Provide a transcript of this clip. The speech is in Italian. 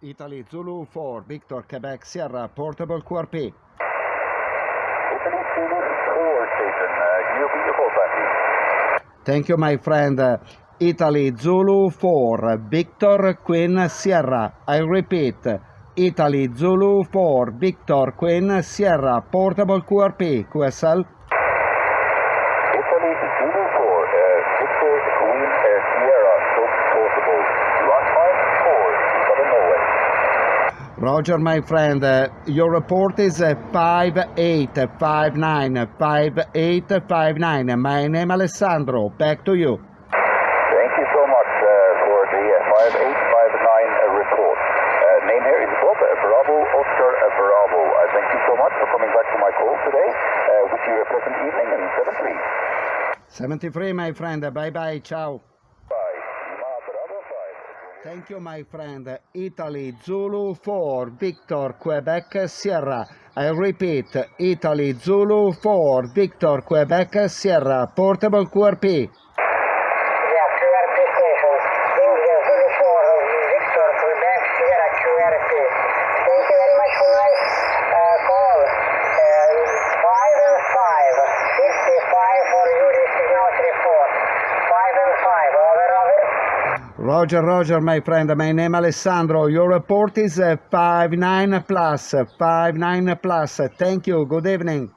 Italy Zulu 4, Victor Quebec Sierra, portable QRP. Italy Zulu 4 station, uh, back please? Thank you, my friend. Italy Zulu 4, Victor Queen Sierra. I repeat, Italy Zulu 4, Victor Queen Sierra, portable QRP, QSL. Roger, my friend. Uh, your report is uh, 5859, 5859. My name Alessandro. Back to you. Thank you so much uh, for the uh, 5859 uh, report. Uh, name here is Bob Bravo Oscar Bravo. Uh, thank you so much for coming back to my call today. Uh, wish you a pleasant evening and 73. 73, my friend. Bye bye. Ciao. Thank you, my friend. Italy Zulu 4, Victor Quebec Sierra. I repeat, Italy Zulu 4, Victor Quebec Sierra, portable QRP. Roger, Roger, my friend. My name Alessandro. Your report is uh, 59 plus, 59 plus. Thank you. Good evening.